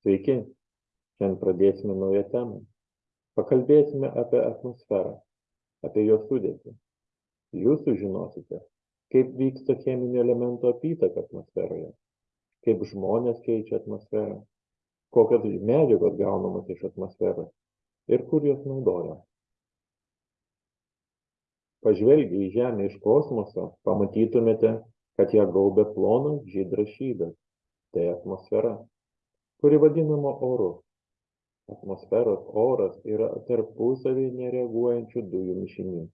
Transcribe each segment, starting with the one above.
Sveiki, šiandien pradėsime naują temą. Pakalbėsime apie atmosferą, apie jos sudėtį. Jūs sužinosite, kaip vyksta cheminių elementų apytaka atmosferoje, kaip žmonės keičia atmosferą, kokios medžiagos gaunamos iš atmosferos ir kur jos naudoja. Pažvelgę į Žemę iš kosmoso, pamatytumėte, kad ją gaubia plonas žydras šydas. Tai atmosfera kuri vadinama oru. Atmosferos oras yra tarpusavį nereaguojančių dujų mišinys.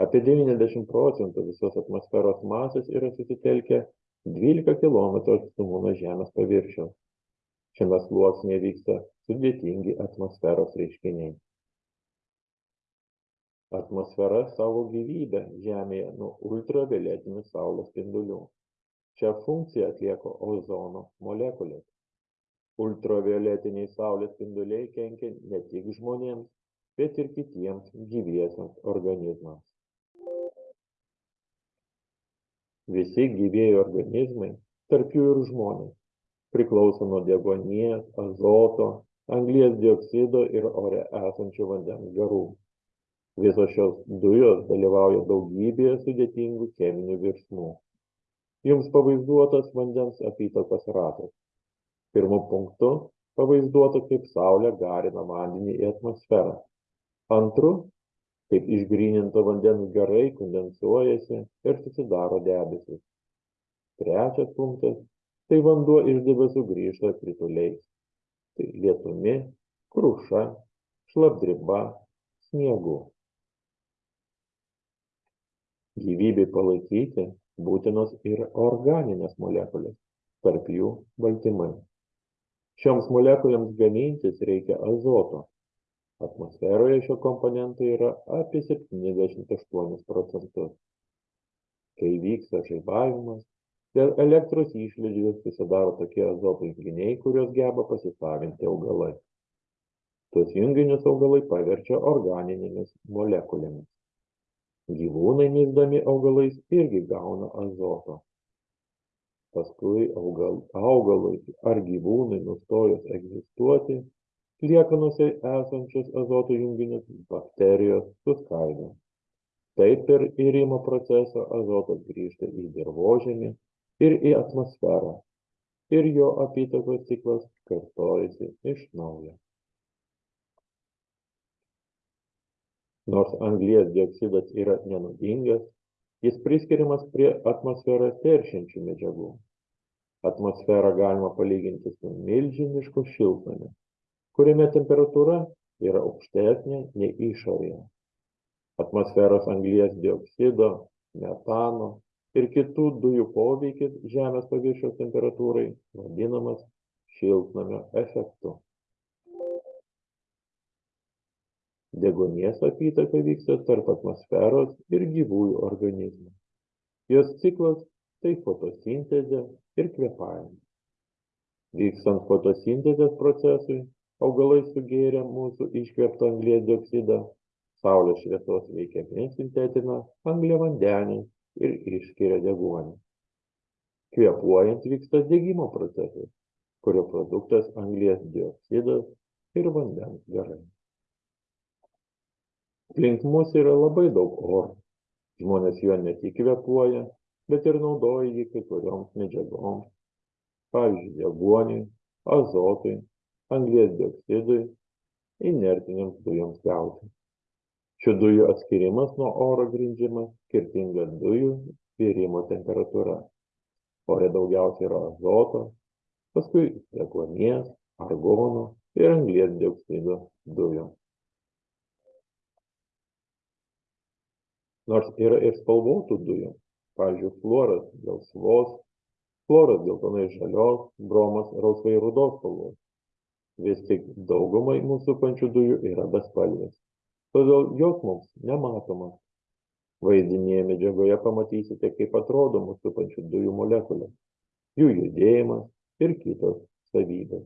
Apie 90 procentų visos atmosferos masės yra susitelkę 12 km atstumu nuo Žemės paviršiaus. Šiame sluoksnėje vyksta sudėtingi atmosferos reiškiniai. Atmosfera saugo gyvybę Žemėje nuo ultravioletinių saulės spindulių. Šią funkciją atlieka ozono molekulės ultravioletiniai saulės spinduliai kenkia ne tik žmonėms bet ir kitiems gyviesiems organizmams. Visi gyvieji organizmai tarp jų ir žmonės priklauso nuo deguonies azoto anglies dioksido ir ore esančių vandens garų. Visos šios dujos dalyvauja daugybėje sudėtingų cheminių virsmų. Jums pavaizduotas vandens apytakos ratas pirmu punktu pavaizduota kaip saulė garina vandenį į atmosferą. Antru kaip išgryninto vandens garai kondensuojasi ir susidaro debesys trečias punktas tai vanduo iš debesų grįžta krituliais. Tai lietumi kruša šlapdriba sniegu. Gyvybei palaikyti būtinos ir organinės molekulės tarp jų baltymai šioms molekulėms gamintis reikia azoto. Atmosferoje šio komponento yra apie 78 procentus. Kai vyksta žaibavimas dėl elektros išlydžių susidaro tokie azoto junginiai kuriuos geba pasisavinti augalai. Tuos junginius augalai paverčia organinėmis molekulėmis. Gyvūnai nysdami augalais irgi gauna azoto paskui augal augalui ar gyvūnui nustojus egzistuoti liekanose esančius azoto junginius bakterijos suskaido taip per irimo procesą azotas grįžta į dirvožemį ir į atmosferą. Ir jo apytakos ciklas kartojasi iš naujo. Nors anglies dioksidas yra nenuodingas jis priskiriamas prie atmosferą teršiančių medžiagų. Atmosferą galima palyginti su milžinišku šiltnamiu kuriame temperatūra yra aukštesnė nei išorėje. Atmosferos anglies dioksido metano ir kitų dujų poveikis žemės paviršiaus temperatūrai vadinamas šiltnamio efektu deguonies apytaka vyksta tarp atmosferos ir gyvųjų organizmų. Jos ciklas tai fotosintezė ir kvėpavimas. Vykstant fotosintezės procesui augalai sugėrę mūsų iškvėptą anglies dioksidą saulės šviesos veikiami sintetina angliavandenį ir išskiria deguonį. Kvėpuojant vyksta degimo procesas kurio produktas anglies dioksidas ir vandens garai aplink mus yra labai daug oro žmonės juo ne tik kvėpuoja bet ir naudoja jį kai kurioms medžiagoms. Pavyzdžiui deguoniui azotui anglies dioksidui inertinėms dujoms gauti. Šių dujų atskyrimas nuo oro grindžiamas skirtinga dujų virimo temperatūra. Ore daugiausiai yra azoto paskui deguonies argono ir anglies dioksido dujų nors yra ir spalvotų dujų. Pavyzdžiui fluoras gelsvos chloras geltonai žalios bromas rausvai rudos spalvos. Vis tik daugumai mus supančių dujų yra bespalvės. Todėl jos mums nematomos vaizdinėje medžiagoje pamatysite kaip atrodo mus supančių dujų molekulės. Jų judėjimas ir kitos savybės